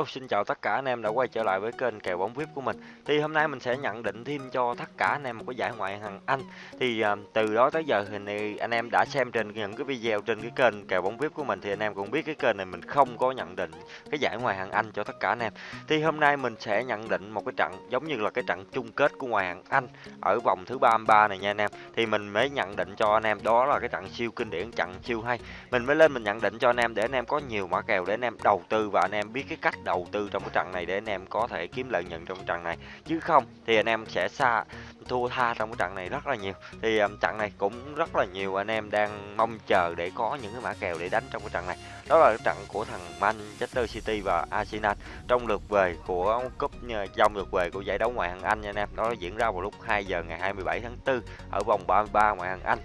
Hello, xin chào tất cả anh em đã quay trở lại với kênh kèo bóng VIP của mình. Thì hôm nay mình sẽ nhận định thêm cho tất cả anh em một cái giải ngoại hạng Anh. Thì uh, từ đó tới giờ thì anh em đã xem trên những cái video trên cái kênh kèo bóng VIP của mình thì anh em cũng biết cái kênh này mình không có nhận định cái giải ngoại hạng Anh cho tất cả anh em. Thì hôm nay mình sẽ nhận định một cái trận giống như là cái trận chung kết của ngoại hạng Anh ở vòng thứ 33 này nha anh em. Thì mình mới nhận định cho anh em đó là cái trận siêu kinh điển, trận siêu hay. Mình mới lên mình nhận định cho anh em để anh em có nhiều mã kèo để anh em đầu tư và anh em biết cái cách đầu tư trong cái trận này để anh em có thể kiếm lợi nhuận trong cái trận này. Chứ không thì anh em sẽ xa thua tha trong cái trận này rất là nhiều. Thì um, trận này cũng rất là nhiều anh em đang mong chờ để có những cái mã kèo để đánh trong cái trận này. Đó là cái trận của thằng Manchester City và Arsenal trong lượt về của cúp ờ, trong lượt về của giải đấu ngoại hạng Anh nha anh em. Đó diễn ra vào lúc 2 giờ ngày 27 tháng 4 ở vòng 33 ngoại hạng Anh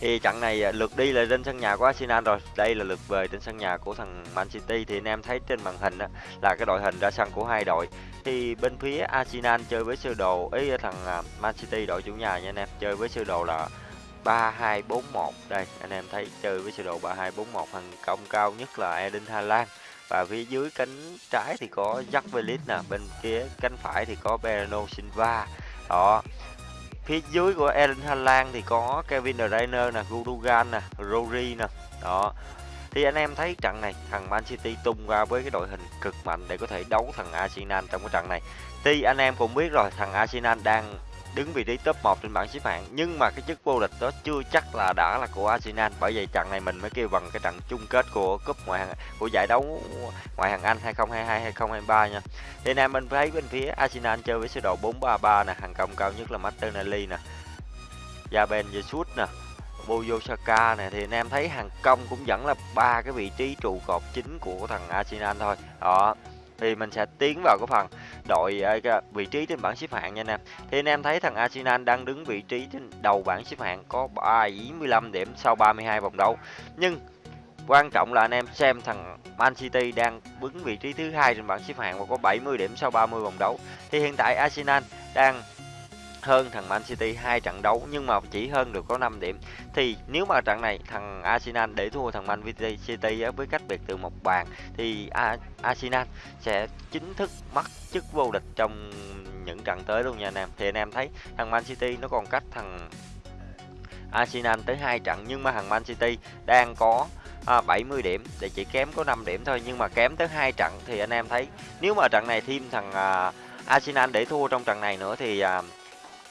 thì trận này à, lượt đi là trên sân nhà của Arsenal rồi. Đây là lượt về trên sân nhà của thằng Man City. Thì anh em thấy trên màn hình đó, là cái đội hình ra sân của hai đội. Thì bên phía Arsenal chơi với sơ đồ ý thằng à, Man City đội chủ nhà nha anh em chơi với sơ đồ là 3241 đây anh em thấy chơi với sơ đồ 3241 thằng công cao nhất là Eden Haaland. Và phía dưới cánh trái thì có Jack Velis nè bên kia cánh phải thì có Bernardo Silva. Đó phía dưới của Erling Haaland thì có Kevin De Bruyne nè, Gundogan nè, Rodri nè. Đó. Thì anh em thấy trận này thằng Man City tung ra với cái đội hình cực mạnh để có thể đấu thằng Arsenal trong cái trận này. Thì anh em cũng biết rồi, thằng Arsenal đang đứng vị trí top 1 trên bảng xếp hạng nhưng mà cái chức vô địch đó chưa chắc là đã là của Arsenal bởi vậy trận này mình mới kêu bằng cái trận chung kết của cúp ngoại hạng của giải đấu ngoại hạng Anh 2022 2023 nha. Thì anh em mình thấy bên phía Arsenal chơi với sơ đồ 433 nè, hàng công cao nhất là Martinelli nè. Jaben Jesus nè, Buyo này nè thì anh em thấy hàng công cũng vẫn là ba cái vị trí trụ cột chính của thằng Arsenal thôi. Đó. Thì mình sẽ tiến vào cái phần đội ờ, vị trí trên bảng xếp hạng nha anh em. Thì anh em thấy thằng Arsenal đang đứng vị trí trên đầu bảng xếp hạng có 75 điểm sau 32 vòng đấu. Nhưng quan trọng là anh em xem thằng Man City đang đứng vị trí thứ hai trên bảng xếp hạng và có 70 điểm sau 30 vòng đấu. Thì hiện tại Arsenal đang hơn thằng Man City hai trận đấu nhưng mà chỉ hơn được có 5 điểm. Thì nếu mà trận này thằng Arsenal để thua thằng Man City với cách biệt từ một bàn thì Arsenal sẽ chính thức mất chức vô địch trong những trận tới luôn nha anh em. Thì anh em thấy thằng Man City nó còn cách thằng Arsenal tới hai trận nhưng mà thằng Man City đang có à, 70 điểm để chỉ kém có 5 điểm thôi nhưng mà kém tới hai trận thì anh em thấy nếu mà trận này thêm thằng à, Arsenal để thua trong trận này nữa thì à,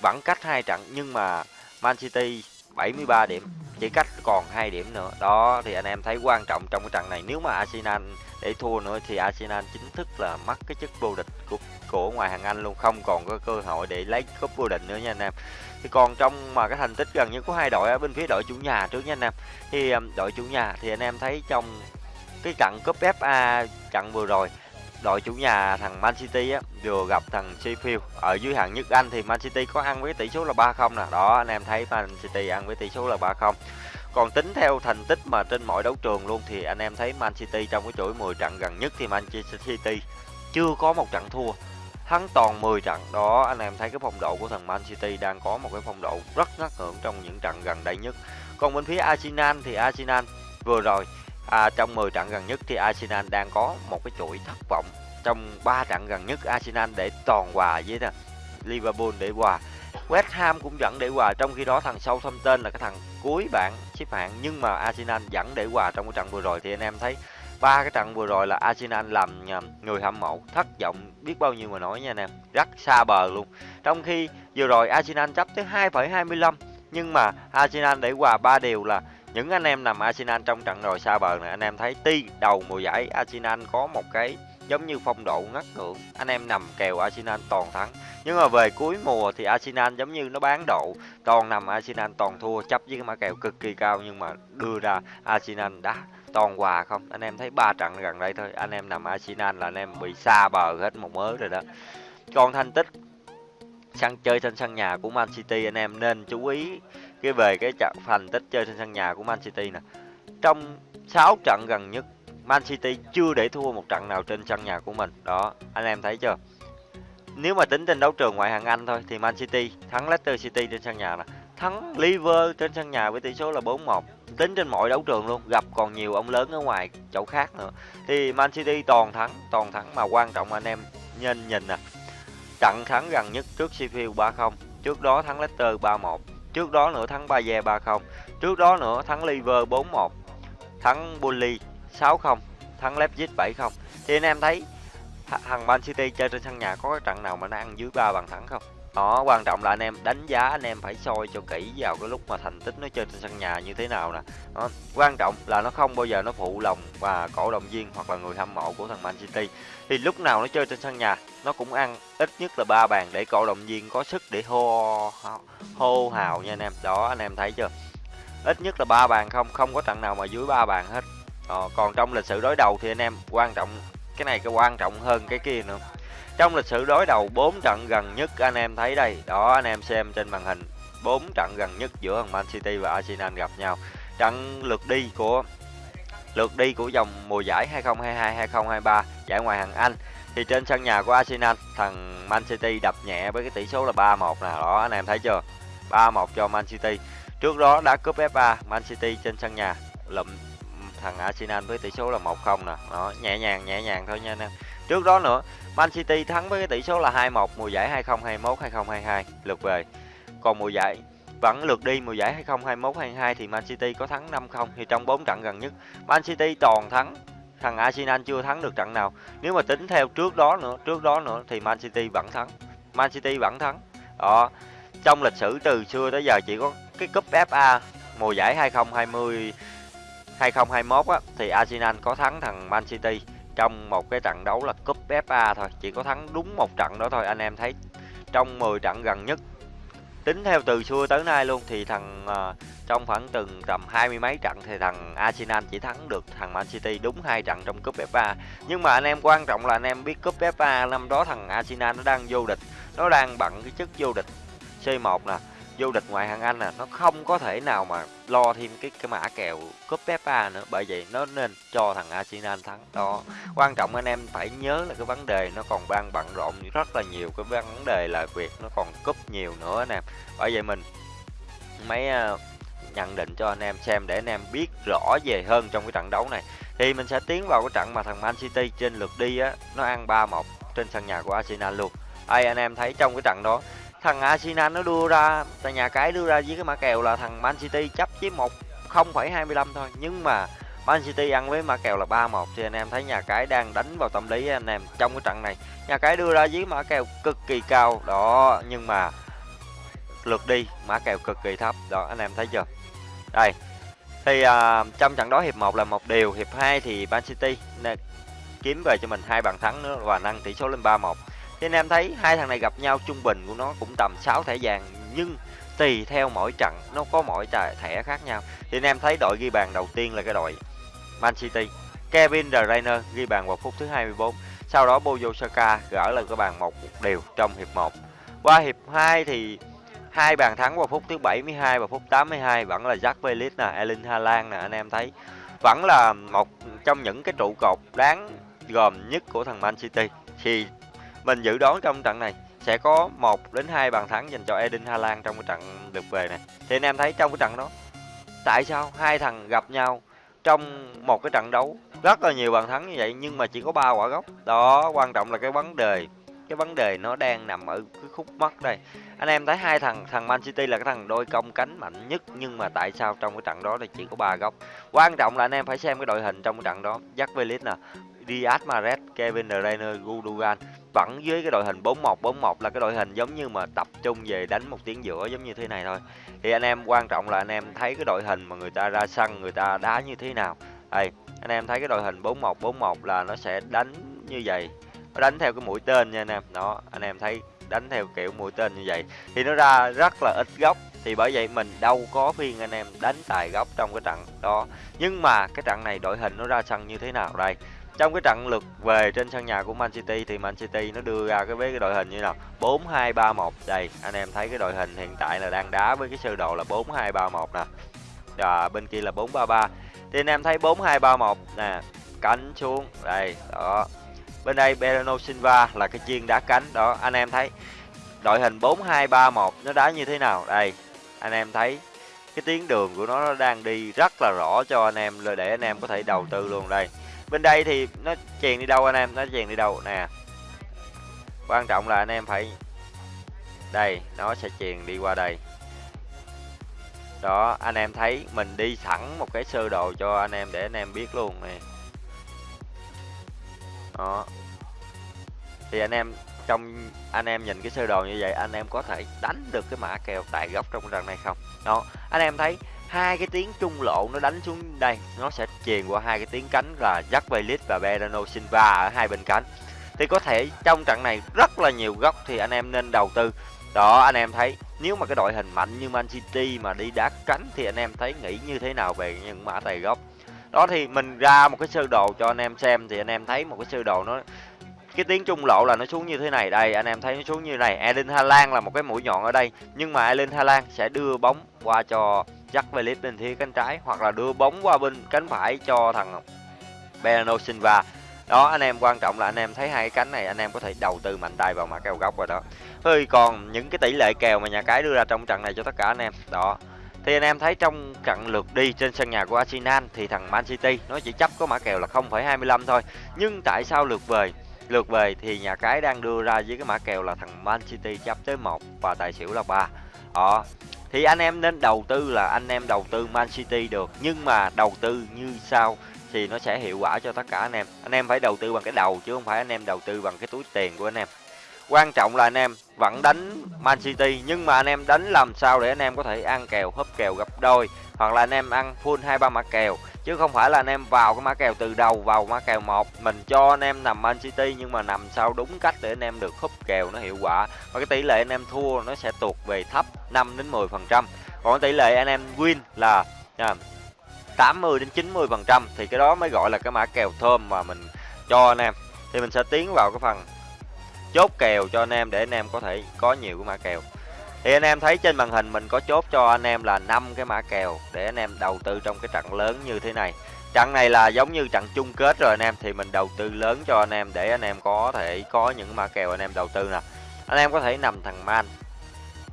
vẫn cách hai trận, nhưng mà Man City 73 điểm, chỉ cách còn hai điểm nữa. Đó, thì anh em thấy quan trọng trong cái trận này. Nếu mà Arsenal để thua nữa thì Arsenal chính thức là mất cái chức vô địch của của ngoài hàng Anh luôn. Không còn có cơ hội để lấy cúp vô địch nữa nha anh em. Thì còn trong mà cái thành tích gần như có hai đội ở bên phía đội chủ nhà trước nha anh em. Thì um, đội chủ nhà thì anh em thấy trong cái trận cúp FA trận vừa rồi đội chủ nhà thằng Man City á, vừa gặp thằng Sheffield ở dưới hạng nhất Anh thì Man City có ăn với tỷ số là 3-0 nè. Đó, anh em thấy Man City ăn với tỷ số là 3-0. Còn tính theo thành tích mà trên mọi đấu trường luôn thì anh em thấy Man City trong cái chuỗi 10 trận gần nhất thì Man City chưa có một trận thua. Thắng toàn 10 trận. Đó, anh em thấy cái phong độ của thằng Man City đang có một cái phong độ rất ngất ngưỡng trong những trận gần đây nhất. Còn bên phía Arsenal thì Arsenal vừa rồi à, trong 10 trận gần nhất thì Arsenal đang có một cái chuỗi thất vọng trong 3 trận gần nhất Arsenal để toàn hòa với nè Liverpool để hòa. West Ham cũng vẫn để hòa trong khi đó thằng Southampton là cái thằng cuối bảng xếp hạng nhưng mà Arsenal vẫn để hòa trong cái trận vừa rồi. Thì anh em thấy ba cái trận vừa rồi là Arsenal làm ờ, người hâm mộ thất vọng biết bao nhiêu mà nói nha anh em rất xa bờ luôn. Trong khi vừa rồi Arsenal chấp tới 2,25 nhưng mà Arsenal để hòa ba điều là những anh em nằm Arsenal trong trận rồi xa bờ này anh em thấy ti đầu mùa giải Arsenal có một cái giống như phong độ ngất ngưỡng anh em nằm kèo Arsenal toàn thắng. Nhưng mà về cuối mùa thì Arsenal giống như nó bán độ. Toàn nằm Arsenal toàn thua, chấp với cái mã kèo cực kỳ cao nhưng mà đưa ra Arsenal đã toàn hòa không? Anh em thấy ba trận gần đây thôi, anh em nằm Arsenal là anh em bị xa bờ hết một mớ rồi đó. Còn thành tích sân chơi trên sân nhà của Man City, anh em nên chú ý cái về cái trận thành tích chơi trên sân nhà của Man City nè. Trong 6 trận gần nhất Man City chưa để thua một trận nào trên sân nhà của mình. Đó anh em thấy chưa? Nếu mà tính trên đấu trường ngoại hạng Anh thôi thì Man City thắng Leicester City trên sân nhà nè. Thắng Liverpool trên sân nhà với tỷ số là 4-1 tính trên mọi đấu trường luôn, gặp còn nhiều ông lớn ở ngoài chỗ khác nữa. Thì Man City toàn thắng, toàn thắng mà quan trọng anh em nhìn nhìn nè. Trận thắng gần nhất trước Sheffield 3-0, trước đó thắng Leicester 3-1, trước đó nữa thắng Bayern 3-0, trước đó nữa thắng Liver 4-1, thắng Bully 6-0, thắng Leipzig 7-0. Thì anh em thấy thằng Man City chơi trên sân nhà có cái trận nào mà nó ăn dưới 3 bàn thắng không? Đó, quan trọng là anh em đánh giá anh em phải soi cho kỹ vào cái lúc mà thành tích nó chơi trên sân nhà như thế nào nè. Đó, quan trọng là nó không bao giờ nó phụ lòng và cổ động viên hoặc là người hâm mộ của thằng Man City. Thì lúc nào nó chơi trên sân nhà, nó cũng ăn ít nhất là ba bàn để cổ động viên có sức để hô hô hào nha anh em. Đó anh em thấy chưa? Ít nhất là ba bàn không, không có trận nào mà dưới ba bàn hết. Đó, còn trong lịch sử đối đầu thì anh em quan trọng cái này cái quan trọng hơn cái kia nữa trong lịch sử đối đầu 4 trận gần nhất anh em thấy đây, đó anh em xem trên màn hình, 4 trận gần nhất giữa thằng Man City và Arsenal gặp nhau. Trận lượt đi của lượt đi của dòng mùa giải 2022-2023 giải ngoại hạng Anh thì trên sân nhà của Arsenal thằng Man City đập nhẹ với cái tỷ số là 3-1 nè, đó anh em thấy chưa? 3-1 cho Man City. Trước đó đã cúp FA Man City trên sân nhà lụm thằng Arsenal với tỷ số là 1-0 nè. Đó, nhẹ nhàng nhẹ nhàng thôi nha anh em. Trước đó nữa, Man City thắng với cái tỷ số là 2-1 mùa giải 2021-2022 lượt về. Còn mùa giải vẫn lượt đi mùa giải 2021-22 thì Man City có thắng 5-0 thì trong 4 trận gần nhất Man City toàn thắng thằng Arsenal chưa thắng được trận nào. Nếu mà tính theo trước đó nữa, trước đó nữa thì Man City vẫn thắng. Man City vẫn thắng. Đó. Trong lịch sử từ xưa tới giờ chỉ có cái cúp FA mùa giải 2020 2021 á thì Arsenal có thắng thằng Man City trong một cái trận đấu là cúp FA thôi chỉ có thắng đúng một trận đó thôi anh em thấy trong 10 trận gần nhất tính theo từ xưa tới nay luôn thì thằng uh, trong khoảng từng tầm hai mươi mấy trận thì thằng Arsenal chỉ thắng được thằng Man City đúng hai trận trong cúp FA nhưng mà anh em quan trọng là anh em biết cúp FA năm đó thằng Arsenal nó đang vô địch nó đang bận cái chức vô địch C1 nè vô địch ngoại hạng Anh à nó không có thể nào mà lo thêm cái cái mã kèo cúp FA nữa. Bởi vậy nó nên cho thằng Arsenal thắng. Đó. Quan trọng anh em phải nhớ là cái vấn đề nó còn đang bận rộn rất là nhiều. Cái vấn đề là việc nó còn cúp nhiều nữa anh em. Bởi vậy mình mấy ờ, nhận định cho anh em xem để anh em biết rõ về hơn trong cái trận đấu này. Thì mình sẽ tiến vào cái trận mà thằng Man City trên lượt đi á. Nó ăn 3-1 trên sân nhà của Arsenal luôn. Ai anh em thấy trong cái trận đó? Thằng Arsenal nó đưa ra tại nhà cái đưa ra với cái mã kèo là thằng Man City chấp với một 0,25 thôi. Nhưng mà Man City ăn với mã kèo là 3-1 thì anh em thấy nhà cái đang đánh vào tâm lý anh em trong cái trận này. Nhà cái đưa ra với mã kèo cực kỳ cao đó nhưng mà lượt đi mã kèo cực kỳ thấp đó anh em thấy chưa? Đây thì à, trong trận đó hiệp 1 là một điều hiệp 2 thì Man City kiếm về cho mình hai bàn thắng nữa và nâng tỷ số lên 3-1 thì anh em thấy hai thằng này gặp nhau trung bình của nó cũng tầm 6 thẻ vàng nhưng tùy theo mỗi trận nó có mỗi thẻ khác nhau. Thì anh em thấy đội ghi bàn đầu tiên là cái đội Man City. Kevin De Bruyne ghi bàn vào phút thứ 24. Sau đó Bukayo Saka gỡ lên cái bàn một đều trong hiệp 1. Qua hiệp 2 thì hai bàn thắng vào phút thứ 72 và phút 82 vẫn là Jack Grealish nè, Erling Haaland nè anh em thấy. Vẫn là một trong những cái trụ cột đáng gồm nhất của thằng Man City. Thì mình dự đoán trong trận này sẽ có 1 đến 2 bàn thắng dành cho Eden Haaland trong cái trận lượt về này. Thì anh em thấy trong cái trận đó tại sao hai thằng gặp nhau trong một cái trận đấu rất là nhiều bàn thắng như vậy nhưng mà chỉ có ba quả gốc. Đó, quan trọng là cái vấn đề cái vấn đề nó đang nằm ở cái khúc mắt đây. Anh em thấy hai thằng thằng Man City là cái thằng đôi công cánh mạnh nhất nhưng mà tại sao trong cái trận đó thì chỉ có ba góc. Quan trọng là anh em phải xem cái đội hình trong cái trận đó. Jack Velis nè, Diaz Mahrez, Kevin De Bruyne, Gundogan vẫn dưới cái đội hình 4-1-4-1 là cái đội hình giống như mà tập trung về đánh một tiếng giữa giống như thế này thôi. Thì anh em quan trọng là anh em thấy cái đội hình mà người ta ra sân người ta đá như thế nào. Đây, anh em thấy cái đội hình 4-1-4-1 là nó sẽ đánh như vậy. Nó đánh theo cái mũi tên nha anh em. Đó, anh em thấy đánh theo kiểu mũi tên như vậy. Thì nó ra rất là ít góc. Thì bởi vậy mình đâu có phiên anh em đánh tài góc trong cái trận đó. Nhưng mà cái trận này đội hình nó ra sân như thế nào đây? Trong cái trận lượt về trên sân nhà của Man City thì Man City nó đưa ra cái với cái đội hình như nào? 4-2-3-1 đây anh em thấy cái đội hình hiện tại là đang đá với cái sơ đồ là 4-2-3-1 nè. Và bên kia là 4-3-3 thì anh em thấy 4-2-3-1 nè. Cánh xuống. Đây đó bên đây Bernardo Silva là cái chiên đá cánh. Đó, anh em thấy đội hình 4-2-3-1 nó đá như thế nào? Đây, anh em thấy cái tuyến đường của nó đang đi rất là rõ cho anh em để anh em có thể đầu tư luôn đây. Bên đây thì nó chèn đi đâu anh em? Nó chèn đi đâu? Nè, quan trọng là anh em phải, đây, nó sẽ chèn đi qua đây. Đó, anh em thấy mình đi sẵn một cái sơ đồ cho anh em để anh em biết luôn này đó. Thì anh em trong, anh em nhìn cái sơ đồ như vậy, anh em có thể đánh được cái mã kèo tại góc trong trận này không? Đó. Anh em thấy hai cái tiếng trung lộ nó đánh xuống đây, nó sẽ truyền qua hai cái tiếng cánh là Jack Bailey và Bernardo Silva ở hai bên cánh. Thì có thể trong trận này rất là nhiều góc thì anh em nên đầu tư. Đó, anh em thấy nếu mà cái đội hình mạnh như Man City mà đi đá cánh thì anh em thấy nghĩ như thế nào về những mã tài gốc đó thì mình ra một cái sơ đồ cho anh em xem thì anh em thấy một cái sơ đồ nó, cái tiếng trung lộ là nó xuống như thế này. Đây, anh em thấy nó xuống như này. Erling Haaland là một cái mũi nhọn ở đây. Nhưng mà Erling Haaland sẽ đưa bóng qua cho Jack Phillips bên phía cánh trái, hoặc là đưa bóng qua bên cánh phải cho thằng Bernardo Silva. Đó, anh em quan trọng là anh em thấy hai cái cánh này, anh em có thể đầu tư mạnh tay vào mã kèo góc rồi đó. Thôi còn những cái tỷ lệ kèo mà nhà cái đưa ra trong trận này cho tất cả anh em. Đó thì anh em thấy trong trận lượt đi trên sân nhà của Arsenal thì thằng Man City nó chỉ chấp có mã kèo là 0,25 thôi. Nhưng tại sao lượt về? Lượt về thì nhà cái đang đưa ra với cái mã kèo là thằng Man City chấp tới 1 và tài xỉu là 3, đó ờ, thì anh em nên đầu tư là anh em đầu tư Man City được. Nhưng mà đầu tư như sau thì nó sẽ hiệu quả cho tất cả anh em. Anh em phải đầu tư bằng cái đầu chứ không phải anh em đầu tư bằng cái túi tiền của anh em quan trọng là anh em vẫn đánh Man City nhưng mà anh em đánh làm sao để anh em có thể ăn kèo húp kèo gấp đôi hoặc là anh em ăn full hai ba mã kèo. Chứ không phải là anh em vào cái mã kèo từ đầu vào mã kèo một mình cho anh em nằm Man City nhưng mà nằm sao đúng cách để anh em được húp kèo nó hiệu quả. Và cái tỷ lệ anh em thua nó sẽ tuột về thấp 5 đến 10 phần trăm. Còn tỷ lệ anh em win là à, 80 đến 90 phần trăm thì cái đó mới gọi là cái mã kèo thơm mà mình cho anh em. Thì mình sẽ tiến vào cái phần chốt kèo cho anh em để anh em có thể có nhiều cái mã kèo. Thì anh em thấy trên màn hình mình có chốt cho anh em là năm cái mã kèo để anh em đầu tư trong cái trận lớn như thế này. Trận này là giống như trận chung kết rồi anh em thì mình đầu tư lớn cho anh em để anh em có thể có những mã kèo anh em đầu tư nè. Anh em có thể nằm thằng man.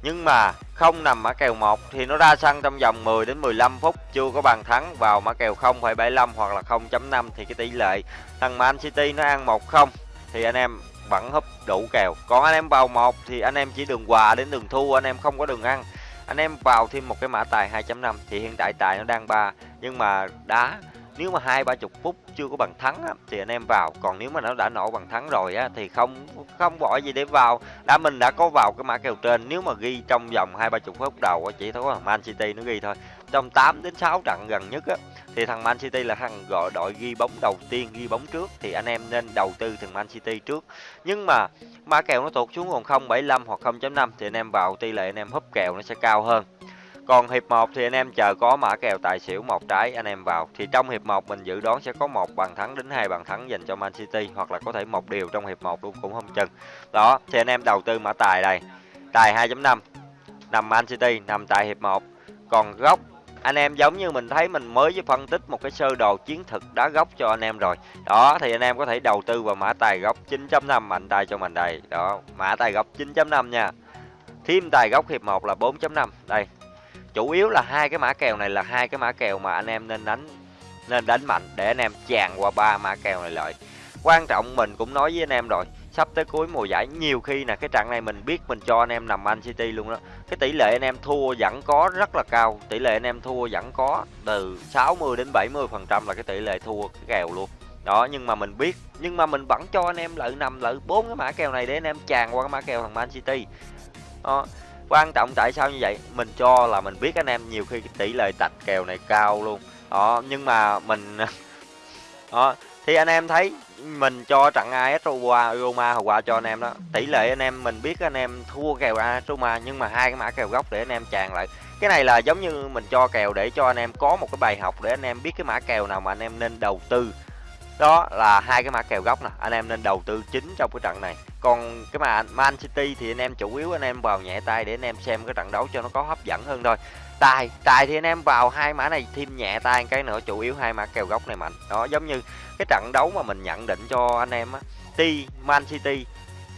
Nhưng mà không nằm mã kèo 1 thì nó ra sân trong vòng 10 đến 15 phút chưa có bàn thắng vào mã kèo 0,75 hoặc là 0.5 thì cái tỷ lệ thằng Man City nó ăn 1-0 thì anh em vẫn húp đủ kèo. Còn anh em vào một thì anh em chỉ đường quà đến đường thu anh em không có đường ăn. Anh em vào thêm một cái mã tài 2.5 thì hiện tại tài nó đang ba nhưng mà đá nếu mà hai ba chục phút chưa có bằng thắng á, thì anh em vào. Còn nếu mà nó đã nổ bằng thắng rồi á thì không không bỏ gì để vào. Đã mình đã có vào cái mã kèo trên nếu mà ghi trong vòng hai ba chục phút đầu á chỉ thôi Man City nó ghi thôi trong 8 đến 6 trận gần nhất á, thì thằng Man City là thằng gọi đội ghi bóng đầu tiên, ghi bóng trước. Thì anh em nên đầu tư thằng Man City trước. Nhưng mà mã kèo nó tụt xuống còn 0.75 hoặc 0.5 thì anh em vào tỷ lệ anh em húp kèo nó sẽ cao hơn. Còn hiệp 1 thì anh em chờ có mã kèo tài xỉu một trái, anh em vào. Thì trong hiệp 1 mình dự đoán sẽ có một bàn thắng đến hai bàn thắng dành cho Man City, hoặc là có thể một điều trong hiệp 1 luôn, cũng không chừng. Đó, thì anh em đầu tư mã tài đây tài 2.5 nằm Man City, nằm tại hiệp 1 còn góc anh em giống như mình thấy mình mới với phân tích một cái sơ đồ chiến thực đá góc cho anh em rồi. Đó, thì anh em có thể đầu tư vào mã tài góc 9.5 mạnh tay cho mình đây. Đó, mã tài góc 9.5 nha. Thêm tài góc hiệp 1 là 4.5 đây, chủ yếu là hai cái mã kèo này là hai cái mã kèo mà anh em nên đánh nên đánh mạnh để anh em tràn qua ba mã kèo này lợi quan trọng mình cũng nói với anh em rồi sắp tới cuối mùa giải, nhiều khi là cái trận này mình biết mình cho anh em nằm Man City luôn đó. Cái tỷ lệ anh em thua vẫn có, rất là cao. Tỷ lệ anh em thua vẫn có từ 60 đến 70 phần trăm là cái tỷ lệ thua cái kèo luôn. Đó, nhưng mà mình biết, nhưng mà mình vẫn cho anh em lợi nằm lợi bốn cái mã kèo này để anh em tràn qua cái mã kèo thằng Man City. Đó quan trọng tại sao như vậy? Mình cho là mình biết anh em nhiều khi tỷ lệ tạch kèo này cao luôn. Đó, nhưng mà mình, đó, thì anh em thấy mình cho trận AS Roma, Roma hồi qua cho anh em đó. Tỷ lệ anh em mình biết anh em thua kèo AS Roma nhưng mà hai cái mã kèo gốc để anh em tràn lại. Cái này là giống như mình cho kèo để cho anh em có một cái bài học để anh em biết cái mã kèo nào mà anh em nên đầu tư. Đó là hai cái mã kèo gốc nè anh em nên đầu tư chính trong cái trận này còn cái mà Man City thì anh em chủ yếu anh em vào nhẹ tay để anh em xem cái trận đấu cho nó có hấp dẫn hơn thôi. Tài tài thì anh em vào hai mã này, thêm nhẹ tay cái nữa, chủ yếu hai mã kèo góc này mạnh. Đó, giống như cái trận đấu mà mình nhận định cho anh em á ti Man City,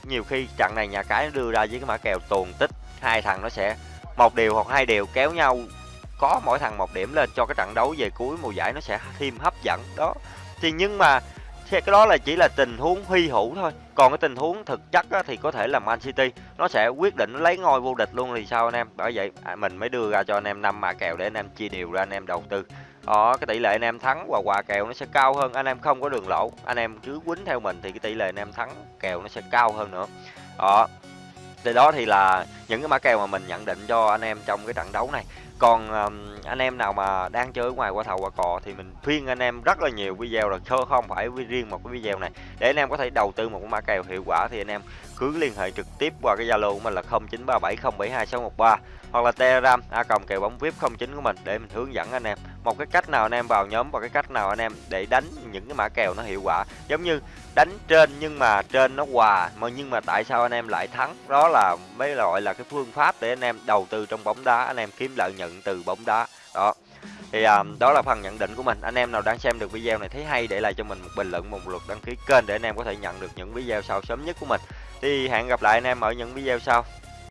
nhiều khi trận này nhà cái đưa ra với cái mã kèo tuồn tích, hai thằng nó sẽ một điều hoặc hai điều kéo nhau, có mỗi thằng một điểm lên cho cái trận đấu về cuối mùa giải nó sẽ thêm hấp dẫn. Đó, thì nhưng mà cái đó là chỉ là tình huống hy hữu thôi. Còn cái tình huống thực chất á, thì có thể là Man City. Nó sẽ quyết định lấy ngôi vô địch luôn thì sao anh em? Bởi vậy à, mình mới đưa ra cho anh em năm mã kèo để anh em chia đều ra anh em đầu tư. Đó cái tỷ lệ anh em thắng và quà kèo nó sẽ cao hơn. Anh em không có đường lỗ. Anh em cứ quýnh theo mình thì cái tỷ lệ anh em thắng kèo nó sẽ cao hơn nữa. Đó. Thì đó thì là những cái mã kèo mà mình nhận định cho anh em trong cái trận đấu này còn um, anh em nào mà đang chơi ngoài qua thầu qua cò thì mình khuyên anh em rất là nhiều video rồi không phải riêng một cái video này. Để anh em có thể đầu tư một cái mã kèo hiệu quả thì anh em cứ liên hệ trực tiếp qua cái zalo của mình là 0937072613 hoặc là telegram a còng kèo bóng vip 09 của mình để mình hướng dẫn anh em. Một cái cách nào anh em vào nhóm và cái cách nào anh em để đánh những cái mã kèo nó hiệu quả. Giống như đánh trên nhưng mà trên nó hòa mà nhưng mà tại sao anh em lại thắng? Đó là mấy gọi là cái phương pháp để anh em đầu tư trong bóng đá anh em kiếm lợi nhuận từ bóng đá. Đó. Thì à, đó là phần nhận định của mình. Anh em nào đang xem được video này thấy hay để lại cho mình một bình luận một lượt đăng ký kênh để anh em có thể nhận được những video sau sớm nhất của mình thì hẹn gặp lại anh em ở những video sau.